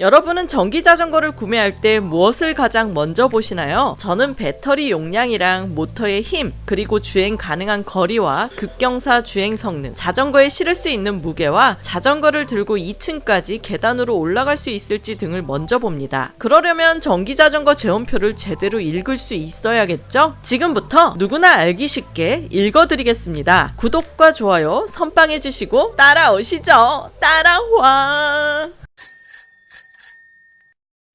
여러분은 전기 자전거를 구매할 때 무엇을 가장 먼저 보시나요? 저는 배터리 용량이랑 모터의 힘, 그리고 주행 가능한 거리와 급경사 주행 성능, 자전거에 실을 수 있는 무게와 자전거를 들고 2층까지 계단으로 올라갈 수 있을지 등을 먼저 봅니다. 그러려면 전기 자전거 제원표를 제대로 읽을 수 있어야겠죠? 지금부터 누구나 알기 쉽게 읽어드리겠습니다. 구독과 좋아요 선빵해주시고 따라오시죠. 따라와.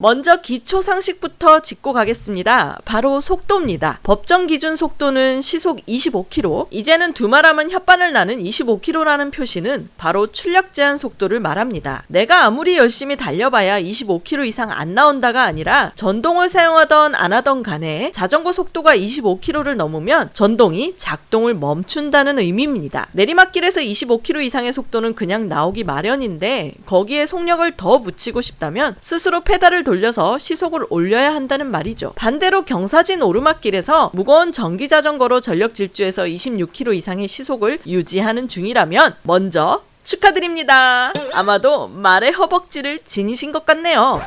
먼저 기초 상식부터 짚고 가겠습니다. 바로 속도입니다. 법정 기준 속도는 시속 25km. 이제는 두말하면 혓바늘 나는 25km라는 표시는 바로 출력 제한 속도를 말합니다. 내가 아무리 열심히 달려봐야 25km 이상 안 나온다가 아니라 전동을 사용하던 안 하던 간에 자전거 속도가 25km를 넘으면 전동이 작동을 멈춘다는 의미입니다. 내리막길에서 25km 이상의 속도는 그냥 나오기 마련인데 거기에 속력을 더 붙이고 싶다면 스스로 페달을 돌 려서 시속을 올려야 한다는 말이죠. 반대로 경사진 오르막길에서 무거운 전기 자전거로 전력 질주해서 26km 이상의 시속을 유지하는 중이라면 먼저 축하드립니다. 아마도 말의 허벅지를 지니신 것 같네요.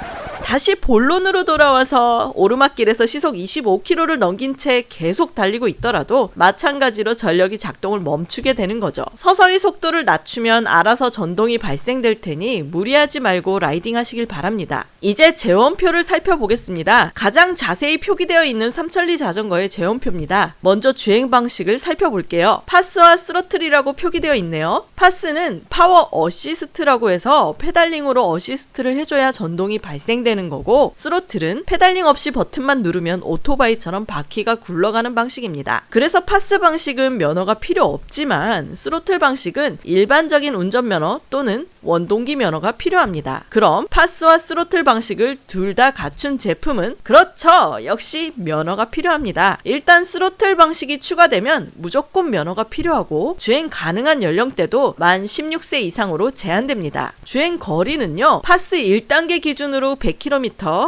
다시 본론으로 돌아와서 오르막길에서 시속 25km를 넘긴 채 계속 달리고 있더라도 마찬가지로 전력이 작동을 멈추게 되는 거죠. 서서히 속도를 낮추면 알아서 전동이 발생될 테니 무리하지 말고 라이딩 하시길 바랍니다. 이제 제원표를 살펴보겠습니다. 가장 자세히 표기되어 있는 삼천리 자전거의 제원표입니다. 먼저 주행 방식을 살펴볼게요. PAS와 스로틀이라고 표기되어 있네요. PAS는 power assist라고 해서 페달링으로 어시스트를 해줘야 전동이 발생되는 되는 거고 스로틀은 페달링 없이 버튼만 누르면 오토바이처럼 바퀴가 굴러가는 방식입니다. 그래서 PAS 방식은 면허가 필요 없지만 스로틀 방식은 일반적인 운전면허 또는 원동기 면허가 필요합니다. 그럼 PAS와 스로틀 방식을 둘 다 갖춘 제품은 그렇죠. 역시 면허가 필요합니다. 일단 스로틀 방식이 추가되면 무조건 면허가 필요하고 주행 가능한 연령대도 만 16세 이상으로 제한됩니다. 주행 거리는요. PAS 1단계 기준으로 100km,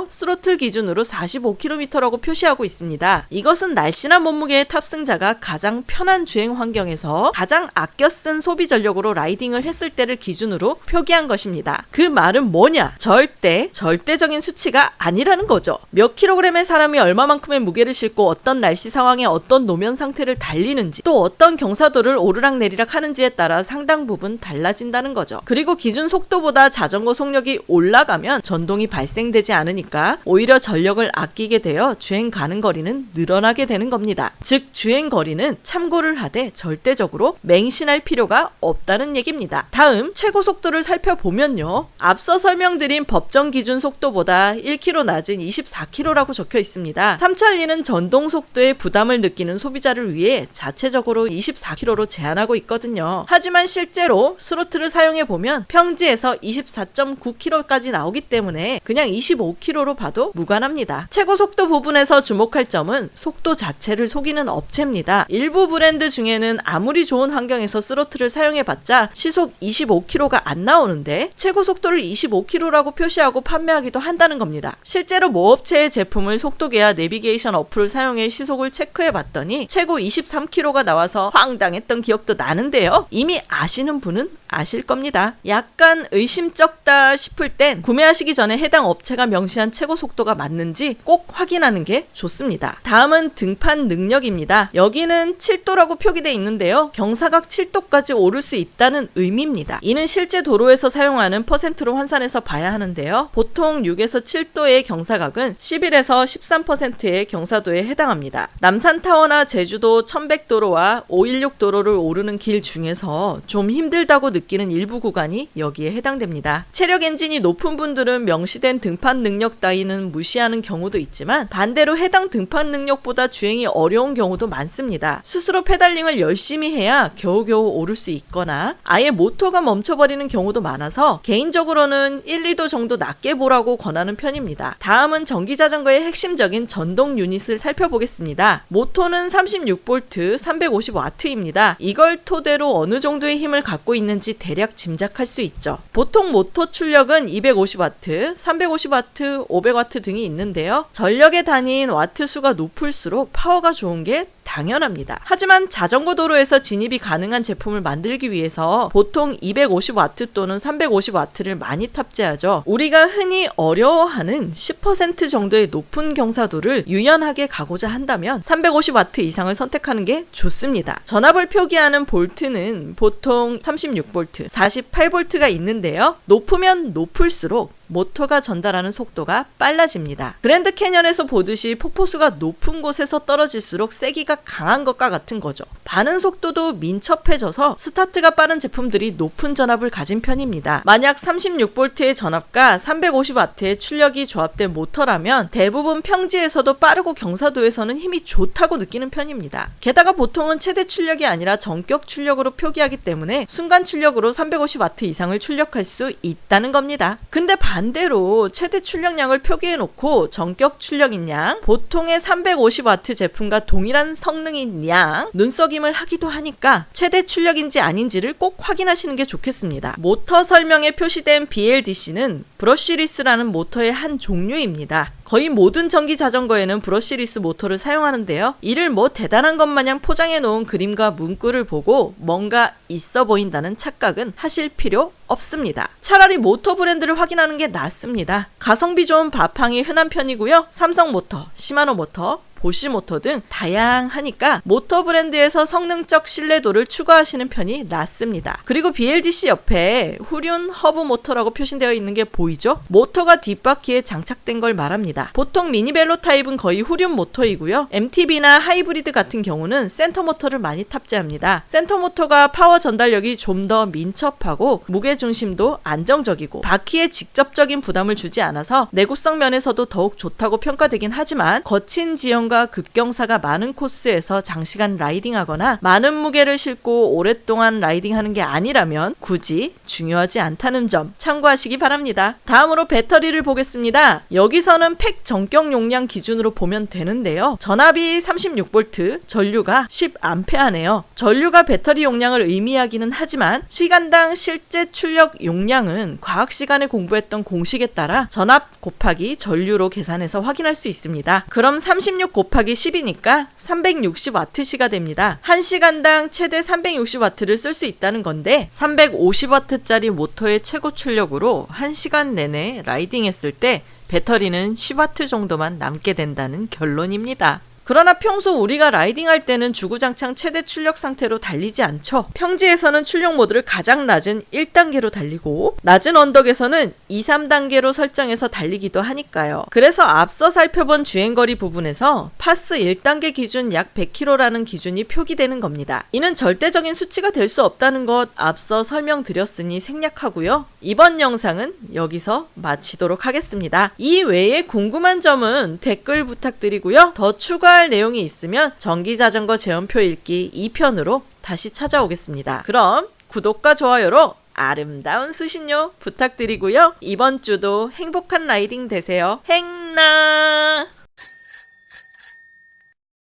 스로틀 기준으로 45km라고 표시하고 있습니다. 이것은 날씬한 몸무게의 탑승자가 가장 편한 주행 환경에서 가장 아껴 쓴 소비 전력으로 라이딩을 했을 때를 기준으로 표기한 것입니다. 그 말은 뭐냐? 절대 절대적인 수치가 아니라는 거죠. 몇 킬로그램의 사람이 얼마만큼의 무게를 싣고 어떤 날씨 상황에 어떤 노면 상태를 달리는지 또 어떤 경사도를 오르락내리락 하는지에 따라 상당 부분 달라진다는 거죠. 그리고 기준 속도보다 자전거 속력이 올라가면 전동이 발생 되지 않으니까 오히려 전력을 아끼게 되어 주행 가는 거리는 늘어나게 되는 겁니다. 즉 주행 거리는 참고를 하되 절대적으로 맹신할 필요가 없다는 얘기입니다. 다음 최고 속도를 살펴보면요. 앞서 설명드린 법정 기준 속도보다 1km 낮은 24km라고 적혀 있습니다. 삼천리는 전동 속도에 부담을 느끼는 소비자를 위해 자체적으로 24km로 제한하고 있거든요. 하지만 실제로 스로틀을 사용해 보면 평지에서 24.9km까지 나오기 때문에 그냥 25km로 봐도 무관합니다. 최고 속도 부분에서 주목할 점은 속도 자체를 속이는 업체입니다. 일부 브랜드 중에는 아무리 좋은 환경에서 스로틀을 사용해봤자 시속 25km가 안 나오는데 최고 속도를 25km라고 표시하고 판매하기도 한다는 겁니다. 실제로 모 업체의 제품을 속도계와 내비게이션 어플을 사용해 시속을 체크해 봤더니 최고 23km가 나와서 황당했던 기억도 나는데요. 이미 아시는 분은 아실 겁니다. 약간 의심쩍다 싶을 땐 구매하시기 전에 해당 업체 가 명시한 최고 속도가 맞는지 꼭 확인하는 게 좋습니다. 다음은 등판 능력입니다. 여기는 7도라고 표기되어 있는데요. 경사각 7도까지 오를 수 있다는 의미입니다. 이는 실제 도로에서 사용하는 퍼센트로 환산해서 봐야 하는데요. 보통 6에서 7도의 경사각은 11에서 13%의 경사도에 해당합니다. 남산타워나 제주도 1100도로와 516도로를 오르는 길 중에서 좀 힘들다고 느끼는 일부 구간이 여기에 해당됩니다. 체력 엔진이 높은 분들은 명시된 등판 능력 따위는 무시하는 경우도 있지만 반대로 해당 등판 능력보다 주행이 어려운 경우도 많습니다. 스스로 페달링을 열심히 해야 겨우겨우 오를 수 있거나 아예 모터가 멈춰버리는 경우도 많아서 개인적으로는 1, 2도 정도 낮게 보라고 권하는 편입니다. 다음은 전기자전거의 핵심적인 전동 유닛을 살펴보겠습니다. 모터는 36V 350W입니다. 이걸 토대로 어느 정도의 힘을 갖고 있는지 대략 짐작할 수 있죠. 보통 모터 출력은 250W, 350W, 500W 등이 있는데요. 전력의 단위인 와트 수가 높을수록 파워가 좋은 게 당연합니다. 하지만 자전거 도로에서 진입이 가능한 제품을 만들기 위해서 보통 250W 또는 350W를 많이 탑재하죠. 우리가 흔히 어려워하는 10% 정도의 높은 경사도를 유연하게 가고자 한다면 350W 이상을 선택하는 게 좋습니다. 전압을 표기하는 볼트는 보통 36V, 48V가 있는데요. 높으면 높을수록 모터가 전달하는 속도가 빨라집니다. 그랜드 캐년에서 보듯이 폭포수가 높은 곳에서 떨어질수록 세기가 강한 것과 같은 거죠. 반응 속도도 민첩해져서 스타트가 빠른 제품들이 높은 전압을 가진 편입니다. 만약 36V의 전압과 350W의 출력이 조합된 모터라면 대부분 평지에서도 빠르고 경사도에서는 힘이 좋다고 느끼는 편입니다. 게다가 보통은 최대 출력이 아니라 전격 출력으로 표기하기 때문에 순간 출력으로 350W 이상을 출력할 수 있다는 겁니다. 근데 반대로 최대 출력량을 표기해 놓고 전격 출력인 양, 보통의 350W 제품과 동일한 성능인 양, 눈속임을 하기도 하니까 최대 출력인지 아닌지를 꼭 확인하시는 게 좋겠습니다. 모터 설명에 표시된 BLDC는 brushless라는 모터의 한 종류입니다. 거의 모든 전기 자전거에는 brushless 모터를 사용하는데요. 이를 뭐 대단한 것 마냥 포장해 놓은 그림과 문구를 보고 뭔가 있어 보인다는 착각은 하실 필요 없습니다. 차라리 모터 브랜드를 확인하는 게 낫습니다. 가성비 좋은 바팡이 흔한 편이고요. 삼성 모터, 시마노 모터, 보쉬 모터 등 다양하니까 모터 브랜드에서 성능적 신뢰도를 추가하시는 편이 낫습니다. 그리고 BLDC 옆에 후륜 허브 모터라고 표시되어 있는 게 보이죠? 모터가 뒷바퀴에 장착된 걸 말합니다. 보통 미니벨로 타입은 거의 후륜 모터이고요. MTB나 하이브리드 같은 경우는 센터 모터를 많이 탑재합니다. 센터 모터가 파워 전달력이 좀 더 민첩하고 무게 중심도 안정적이고 바퀴에 직접적인 부담을 주지 않아서 내구성 면에서도 더욱 좋다고 평가되긴 하지만 거친 지형 과 급경사가 많은 코스에서 장시간 라이딩하거나 많은 무게를 싣고 오랫동안 라이딩하는 게 아니라면 굳이 중요하지 않다는 점 참고하시기 바랍니다. 다음으로 배터리를 보겠습니다. 여기서는 팩 정격 용량 기준으로 보면 되는데요. 전압이 36V, 전류가 10A네요. 전류가 배터리 용량을 의미하기는 하지만 시간당 실제 출력 용량은 과학 시간에 공부했던 공식에 따라 전압 곱하기 전류로 계산해서 확인할 수 있습니다. 그럼 36 곱하기 10이니까 360W시가 됩니다. 1시간당 최대 360W를 쓸 수 있다는 건데 350W짜리 모터의 최고 출력으로 1시간 내내 라이딩 했을 때 배터리는 10W 정도만 남게 된다는 결론입니다. 그러나 평소 우리가 라이딩할 때는 주구장창 최대 출력 상태로 달리지 않죠. 평지에서는 출력 모드를 가장 낮은 1단계로 달리고 낮은 언덕에서는 2, 3단계로 설정해서 달리기도 하니까요. 그래서 앞서 살펴본 주행거리 부분에서 PAS 1단계 기준 약 100km라는 기준이 표기되는 겁니다. 이는 절대적인 수치가 될 수 없다는 것 앞서 설명드렸으니 생략하고요. 이번 영상은 여기서 마치도록 하겠습니다. 이 외에 궁금한 점은 댓글 부탁드리고요. 더 추가 할 내용이 있으면 전기자전거 제원표 읽기 2편으로 다시 찾아오겠습니다. 그럼 구독과 좋아요로 아름다운 수신료 부탁드리고요. 이번 주도 행복한 라이딩 되세요. 행나!